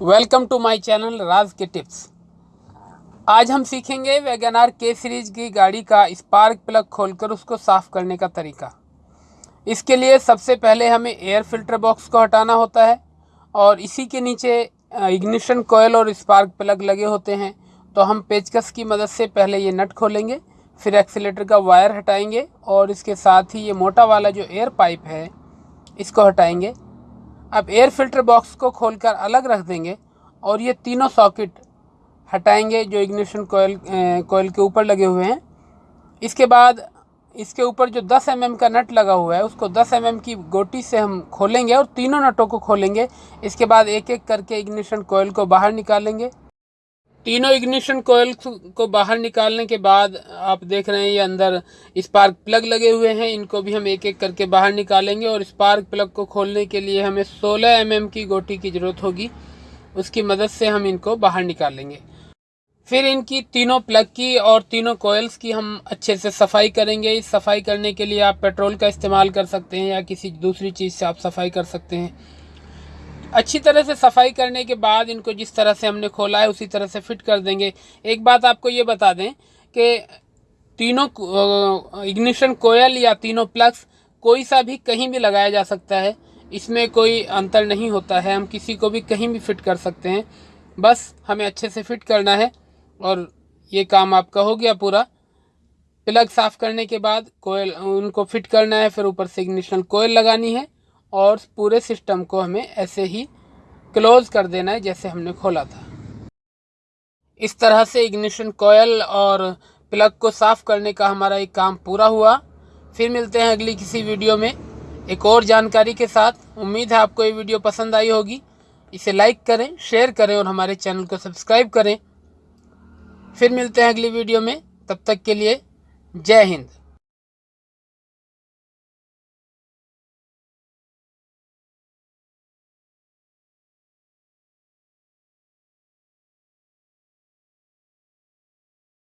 Welcome to my channel Raj के tips. आज हम सीखेंगे वैगनार के सीरीज़ की गाड़ी का स्पार्क प्लग खोलकर उसको साफ़ करने का तरीका। इसके लिए सबसे पहले हमें एयर फ़िल्टर बॉक्स को हटाना होता है और इसी के नीचे इग्निशन कोयल और स्पार्क प्लग लगे होते हैं। तो हम पेचकस की मदद से पहले ये नट खोलेंगे, फिर एक्सीटर का वायर हटाएँगे और इसके साथ ही ये मोटा वाला जो एयर पाइप है, इसको हटाएँगे। अब एयर फ़िल्टर बॉक्स को खोलकर अलग रख देंगे और ये तीनों सॉकेट हटाएँगे जो इग्निशन कोयल कोयल के ऊपर लगे हुए हैं। इसके बाद इसके ऊपर जो 10 एम mm का नट लगा हुआ है, उसको 10 एम mm की गोटी से हम खोलेंगे और तीनों नटों को खोलेंगे। इसके बाद एक एक करके इग्निशन कोयल को बाहर निकालेंगे। तीनों इग्निशन कोयल को बाहर निकालने के बाद आप देख रहे हैं ये अंदर स्पार्क प्लग लगे हुए हैं। इनको भी हम एक एक करके बाहर निकालेंगे और स्पार्क प्लग को खोलने के लिए हमें 16 एम mm की गोटी की ज़रूरत होगी। उसकी मदद से हम इनको बाहर निकालेंगे। फिर इनकी तीनों प्लग की और तीनों कोयल्स की हम अच्छे से सफ़ाई करेंगे। इस सफ़ाई करने के लिए आप पेट्रोल का इस्तेमाल कर सकते हैं या किसी दूसरी चीज़ से आप सफ़ाई कर सकते हैं। अच्छी तरह से सफ़ाई करने के बाद इनको जिस तरह से हमने खोला है, उसी तरह से फिट कर देंगे। एक बात आपको ये बता दें कि तीनों इग्निशन कोयल या तीनों प्लग्स कोई सा भी कहीं भी लगाया जा सकता है। इसमें कोई अंतर नहीं होता है। हम किसी को भी कहीं भी फिट कर सकते हैं। बस हमें अच्छे से फिट करना है और ये काम आपका हो गया पूरा। प्लग साफ़ करने के बाद कोयल, उनको फिट करना है, फिर ऊपर से इग्निशन कोयल लगानी है। और पूरे सिस्टम को हमें ऐसे ही क्लोज कर देना है जैसे हमने खोला था। इस तरह से इग्निशन कोयल और प्लग को साफ़ करने का हमारा एक काम पूरा हुआ। फिर मिलते हैं अगली किसी वीडियो में। एक और जानकारी के साथ, उम्मीद है आपको ये वीडियो पसंद आई होगी। इसे लाइक करें, शेयर करें और हमारे चैनल को सब्सक्राइब करें। फिर मिलते हैं अगली वीडियो में। तब तक के लिए जय हिंद।